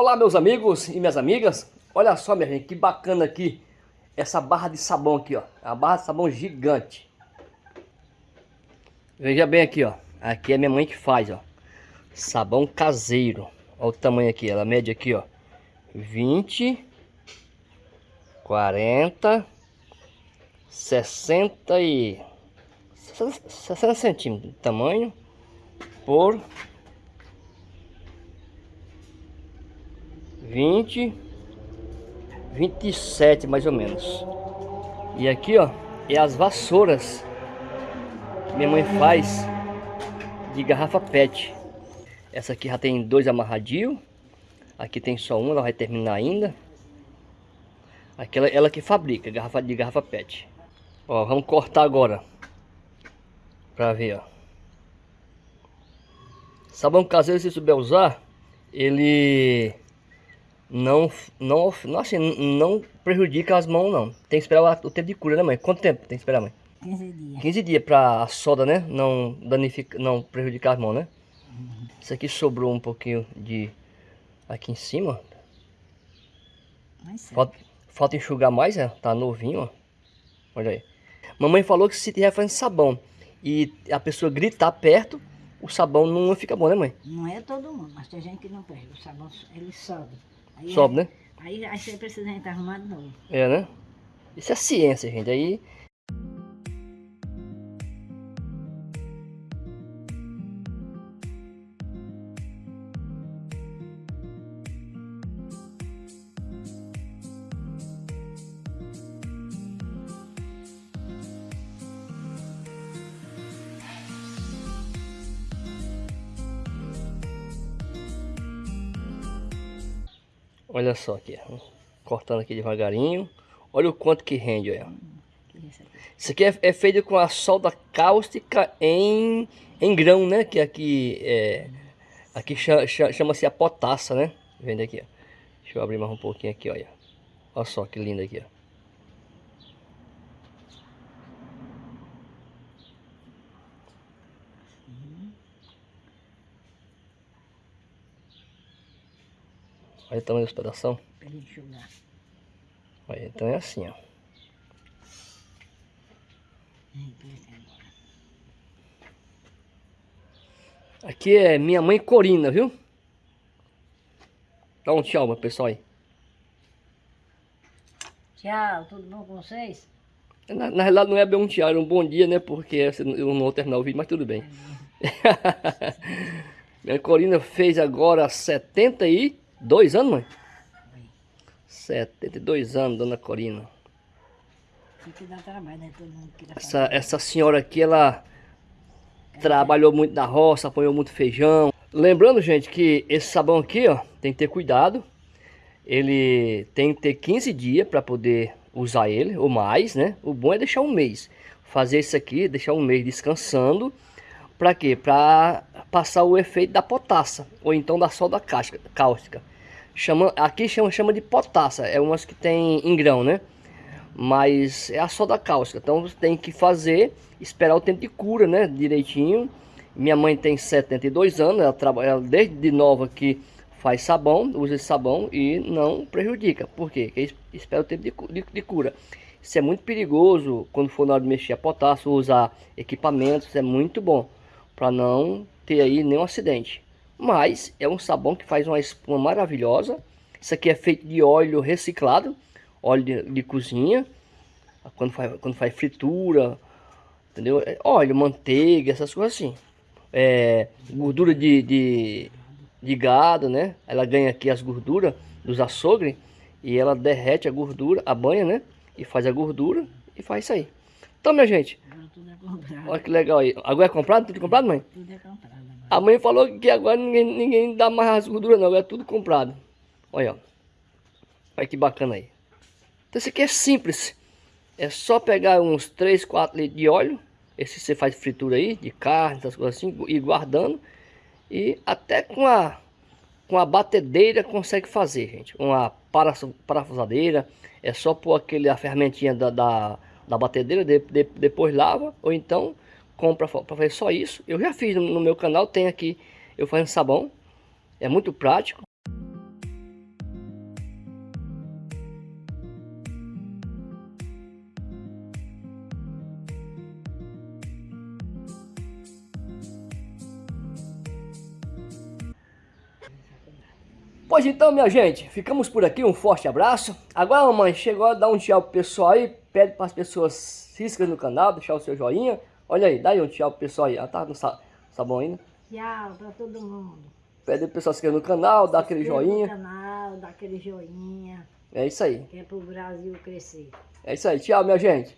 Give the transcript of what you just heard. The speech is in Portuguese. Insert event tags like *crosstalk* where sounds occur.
Olá meus amigos e minhas amigas, olha só minha gente, que bacana aqui essa barra de sabão aqui ó, a barra de sabão gigante. Veja bem aqui ó, aqui é minha mãe que faz ó, sabão caseiro, olha o tamanho aqui, ela mede aqui ó, 20, 40, 60 e 60 centímetros de tamanho por 20, 27 mais ou menos. E aqui, ó, é as vassouras que minha mãe faz de garrafa PET. Essa aqui já tem dois amarradinhos. Aqui tem só um, ela vai terminar ainda. Aquela ela que fabrica, garrafa de garrafa PET. Ó, vamos cortar agora. Pra ver, ó. Sabão caseiro, se souber usar, ele não, não, não, assim, não prejudica as mãos, não. Tem que esperar o tempo de cura, né, mãe? Quanto tempo tem que esperar, mãe? 15 dias. 15 dias pra a soda, né? Não, danifica, não prejudicar as mãos, né? Uhum. Isso aqui sobrou um pouquinho de... Aqui em cima. Falta, falta enxugar mais, né? Tá novinho, ó. Olha aí. Mamãe falou que se tiver fazendo sabão e a pessoa gritar perto, o sabão não fica bom, né, mãe? Não é todo mundo, mas tem gente que não perde. O sabão, ele sobe. Aí, Sobe, né? Aí, aí você precisa entrar arrumado de novo. É, né? Isso é ciência, gente. Aí Olha só aqui, cortando aqui devagarinho. Olha o quanto que rende, olha. Isso aqui é, é feito com a solda cáustica em, em grão, né? Que aqui é, aqui chama-se a potassa, né? Vendo aqui, ó. Deixa eu abrir mais um pouquinho aqui, olha. Olha só que lindo aqui, ó. Olha o tamanho dos pedação. Olha, então é assim, ó. Aqui é minha mãe Corina, viu? Dá um tchau, meu pessoal aí. Tchau, tudo bom com vocês? Na, na realidade não é bem um tchau, é um bom dia, né? Porque eu não vou terminar o vídeo, mas tudo bem. *laughs* minha Corina fez agora 70 e... Dois anos, mãe? Oi. 72 anos, dona Corina. Trabalho, né? essa, essa senhora aqui, ela é. trabalhou muito na roça, apanhou muito feijão. Lembrando, gente, que esse sabão aqui, ó, tem que ter cuidado. Ele tem que ter 15 dias para poder usar ele, ou mais, né? O bom é deixar um mês. Fazer isso aqui, deixar um mês descansando. Para quê? Para passar o efeito da potassa, ou então da soda cáustica. Chama, aqui chama, chama de potassa, é umas que tem em grão, né? Mas é a soda cáustica, então você tem que fazer, esperar o tempo de cura, né? Direitinho. Minha mãe tem 72 anos, ela trabalha desde nova que faz sabão, usa esse sabão e não prejudica. Por quê? Porque espera o tempo de, de, de cura. Isso é muito perigoso quando for na hora de mexer a potássio, usar equipamentos, é muito bom para não ter aí nenhum acidente. Mas é um sabão que faz uma espuma maravilhosa. Isso aqui é feito de óleo reciclado, óleo de, de cozinha, quando faz, quando faz fritura, entendeu? É óleo, manteiga, essas coisas assim. É, gordura de, de, de gado, né? Ela ganha aqui as gorduras dos açougues e ela derrete a gordura, a banha, né? E faz a gordura e faz isso aí. Então, minha gente, olha que legal aí. Agora é comprado? Tudo comprado, mãe? Tudo é comprado. A mãe falou que agora ninguém, ninguém dá mais as gorduras não, agora é tudo comprado. Olha. Olha que bacana aí. Então isso aqui é simples. É só pegar uns 3, 4 litros de óleo. Esse você faz fritura aí, de carne, essas coisas assim, e guardando. E até com a, com a batedeira consegue fazer, gente. Uma parafusadeira. É só pôr aquele, a fermentinha da, da, da batedeira, de, de, depois lava. Ou então compra para fazer só isso. Eu já fiz no meu canal, tem aqui eu fazendo sabão. É muito prático. Pois então, minha gente, ficamos por aqui. Um forte abraço. Agora, mamãe, chegou a dar um tchau pro pessoal aí. Pede para as pessoas se inscreverem no canal, deixar o seu joinha. Olha aí, dá aí um tchau pro pessoal aí, ela tá no sabão ainda. Tchau pra todo mundo. Pede pro pessoal se inscrever no canal, dá aquele joinha. No canal, dá aquele joinha, É isso aí, que é pro Brasil crescer. é isso aí, tchau, minha gente.